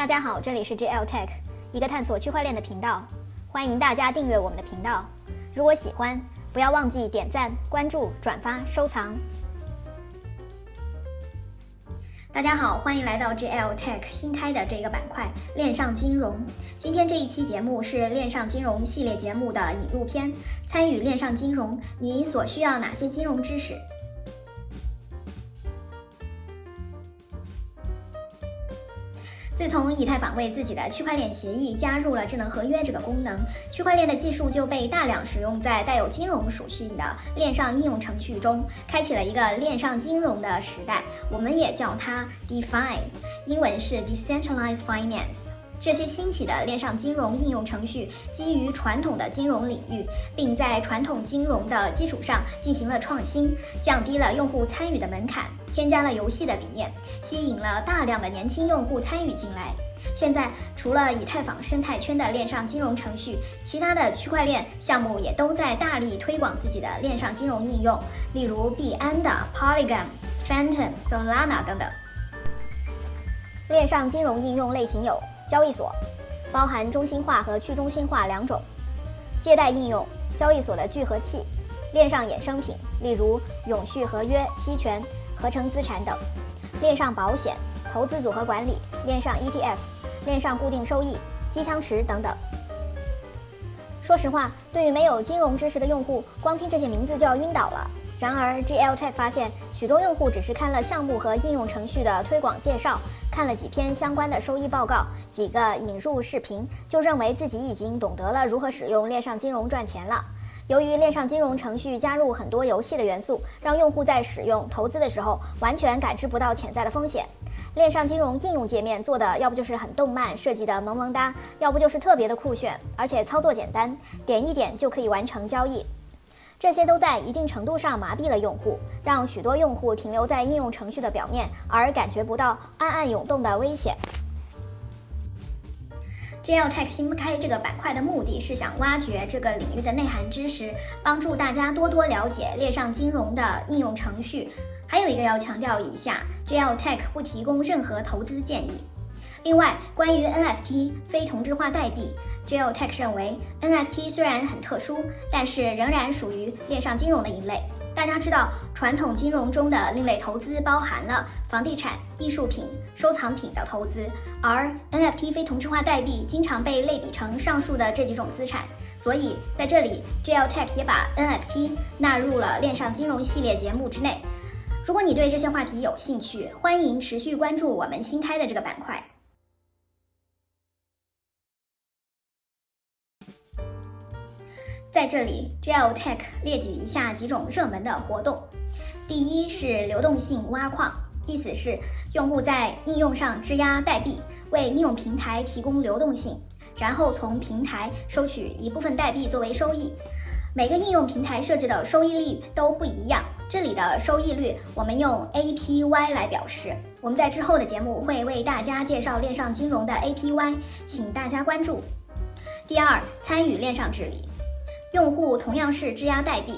大家好，这里是 JL Tech，一个探索区块链的频道，欢迎大家订阅我们的频道。如果喜欢，不要忘记点赞、关注、转发、收藏。大家好，欢迎来到 JL Tech 新开的这个板块——链上金融。今天这一期节目是链上金融系列节目的引入篇。参与链上金融，你所需要哪些金融知识？自从以太坊为自己的区块链协议加入了智能合约这个功能，区块链的技术就被大量使用在带有金融属性的链上应用程序中，开启了一个链上金融的时代。我们也叫它 DeFi，英文是 Decentralized Finance。这些兴起的链上金融应用程序基于传统的金融领域，并在传统金融的基础上进行了创新，降低了用户参与的门槛，添加了游戏的理念，吸引了大量的年轻用户参与进来。现在，除了以太坊生态圈的链上金融程序，其他的区块链项目也都在大力推广自己的链上金融应用，例如币安的 Polygon、Phantom、Solana 等等。链上金融应用类型有。交易所包含中心化和去中心化两种，借贷应用，交易所的聚合器，链上衍生品，例如永续合约、期权、合成资产等；链上保险，投资组合管理，链上 ETF，链上固定收益，机枪池等等。说实话，对于没有金融知识的用户，光听这些名字就要晕倒了。然而，GL Tech 发现，许多用户只是看了项目和应用程序的推广介绍，看了几篇相关的收益报告，几个引入视频，就认为自己已经懂得了如何使用链上金融赚钱了。由于链上金融程序加入很多游戏的元素，让用户在使用投资的时候完全感知不到潜在的风险。链上金融应用界面做的要不就是很动漫，设计的萌萌哒，要不就是特别的酷炫，而且操作简单，点一点就可以完成交易。这些都在一定程度上麻痹了用户，让许多用户停留在应用程序的表面，而感觉不到暗暗涌动的危险。JL Tech 新开这个板块的目的是想挖掘这个领域的内涵知识，帮助大家多多了解链上金融的应用程序。还有一个要强调一下，JL Tech 不提供任何投资建议。另外，关于 NFT 非同质化代币。GeoTech 认为，NFT 虽然很特殊，但是仍然属于链上金融的一类。大家知道，传统金融中的另类投资包含了房地产、艺术品、收藏品的投资，而 NFT 非同质化代币经常被类比成上述的这几种资产。所以，在这里，GeoTech 也把 NFT 纳入了链上金融系列节目之内。如果你对这些话题有兴趣，欢迎持续关注我们新开的这个板块。在这里，Gel Tech 列举一下几种热门的活动。第一是流动性挖矿，意思是用户在应用上质押代币，为应用平台提供流动性，然后从平台收取一部分代币作为收益。每个应用平台设置的收益率都不一样，这里的收益率我们用 APY 来表示。我们在之后的节目会为大家介绍链上金融的 APY，请大家关注。第二，参与链上治理。用户同样是质押代币，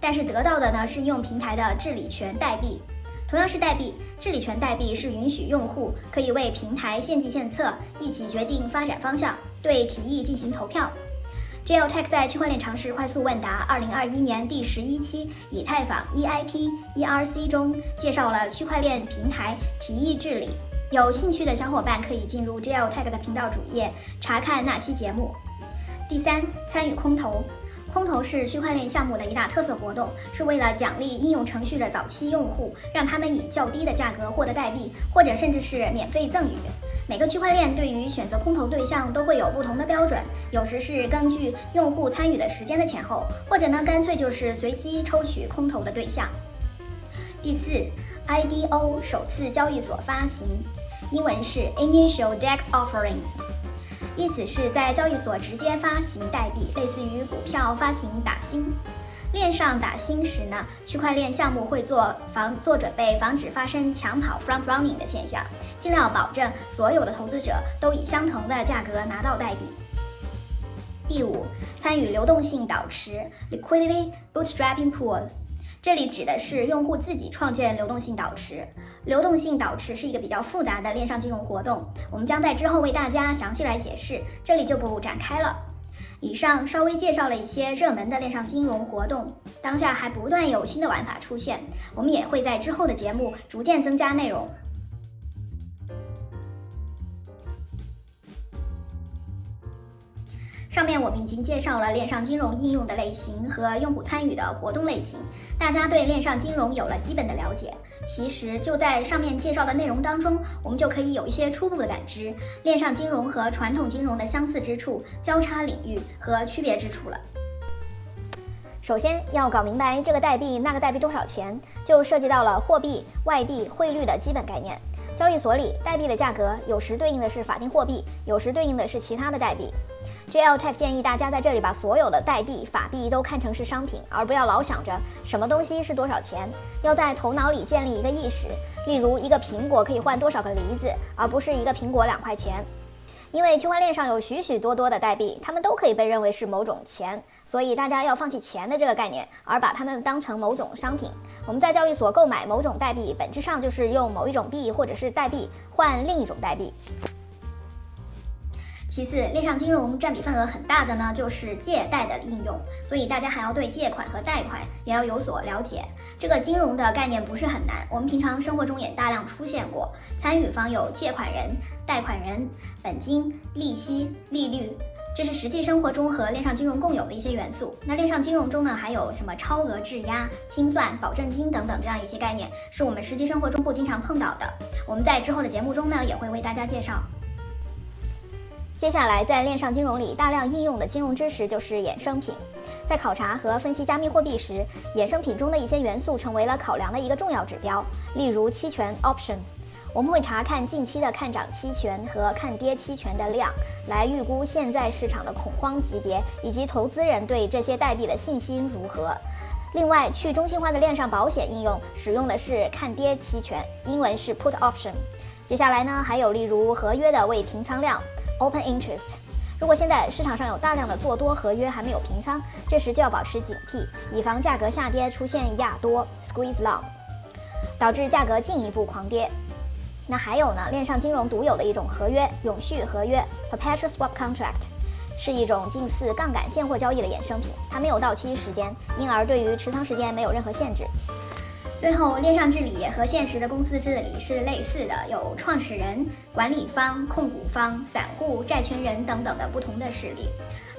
但是得到的呢是应用平台的治理权代币。同样是代币，治理权代币是允许用户可以为平台献计献策，一起决定发展方向，对提议进行投票。JL Tech 在区块链常识快速问答二零二一年第十一期以太坊 EIP ERC 中介绍了区块链平台提议治理。有兴趣的小伙伴可以进入 JL Tech 的频道主页查看那期节目。第三，参与空投。空投是区块链项目的一大特色活动，是为了奖励应用程序的早期用户，让他们以较低的价格获得代币，或者甚至是免费赠与。每个区块链对于选择空投对象都会有不同的标准，有时是根据用户参与的时间的前后，或者呢干脆就是随机抽取空投的对象。第四，IDO 首次交易所发行，英文是 Initial DEX Offerings。意思是在交易所直接发行代币，类似于股票发行打新。链上打新时呢，区块链项目会做防做准备，防止发生抢跑 （front running） 的现象，尽量保证所有的投资者都以相同的价格拿到代币。第五，参与流动性导池 （liquidity bootstrapping pool）。这里指的是用户自己创建流动性导池。流动性导池是一个比较复杂的链上金融活动，我们将在之后为大家详细来解释，这里就不展开了。以上稍微介绍了一些热门的链上金融活动，当下还不断有新的玩法出现，我们也会在之后的节目逐渐增加内容。上面我们已经介绍了链上金融应用的类型和用户参与的活动类型，大家对链上金融有了基本的了解。其实就在上面介绍的内容当中，我们就可以有一些初步的感知，链上金融和传统金融的相似之处、交叉领域和区别之处了。首先要搞明白这个代币那个代币多少钱，就涉及到了货币、外币、汇率的基本概念。交易所里代币的价格有时对应的是法定货币，有时对应的是其他的代币。JL Tech 建议大家在这里把所有的代币、法币都看成是商品，而不要老想着什么东西是多少钱。要在头脑里建立一个意识，例如一个苹果可以换多少个梨子，而不是一个苹果两块钱。因为区块链上有许许多多的代币，它们都可以被认为是某种钱，所以大家要放弃钱的这个概念，而把它们当成某种商品。我们在交易所购买某种代币，本质上就是用某一种币或者是代币换另一种代币。其次，链上金融占比份额很大的呢，就是借贷的应用，所以大家还要对借款和贷款也要有所了解。这个金融的概念不是很难，我们平常生活中也大量出现过。参与方有借款人、贷款人、本金、利息、利率，这是实际生活中和链上金融共有的一些元素。那链上金融中呢，还有什么超额质押、清算、保证金等等这样一些概念，是我们实际生活中不经常碰到的。我们在之后的节目中呢，也会为大家介绍。接下来，在链上金融里大量应用的金融知识就是衍生品。在考察和分析加密货币时，衍生品中的一些元素成为了考量的一个重要指标。例如期权 （option），我们会查看近期的看涨期权和看跌期权的量，来预估现在市场的恐慌级别以及投资人对这些代币的信心如何。另外，去中心化的链上保险应用使用的是看跌期权，英文是 put option。接下来呢，还有例如合约的未平仓量。Open interest，如果现在市场上有大量的做多合约还没有平仓，这时就要保持警惕，以防价格下跌出现压多 （squeeze long），导致价格进一步狂跌。那还有呢，链上金融独有的一种合约——永续合约 （perpetual swap contract），是一种近似杠杆现货交易的衍生品，它没有到期时间，因而对于持仓时间没有任何限制。最后，链上治理和现实的公司治理是类似的，有创始人、管理方、控股方、散户、债权人等等的不同的势力。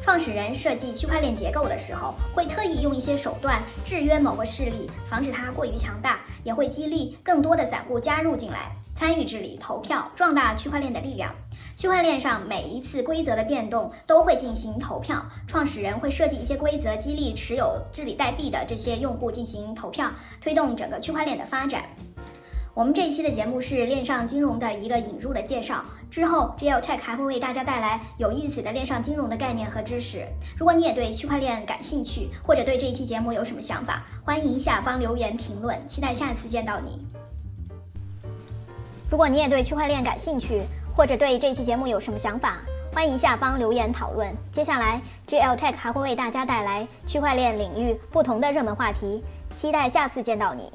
创始人设计区块链结构的时候，会特意用一些手段制约某个势力，防止它过于强大，也会激励更多的散户加入进来，参与治理、投票，壮大区块链的力量。区块链上每一次规则的变动都会进行投票，创始人会设计一些规则，激励持有治理代币的这些用户进行投票，推动整个区块链的发展。我们这一期的节目是链上金融的一个引入的介绍，之后 JL Tech 还会为大家带来有意思的链上金融的概念和知识。如果你也对区块链感兴趣，或者对这一期节目有什么想法，欢迎下方留言评论，期待下次见到你。如果你也对区块链感兴趣，或者对这期节目有什么想法，欢迎下方留言讨论。接下来，GL Tech 还会为大家带来区块链领域不同的热门话题，期待下次见到你。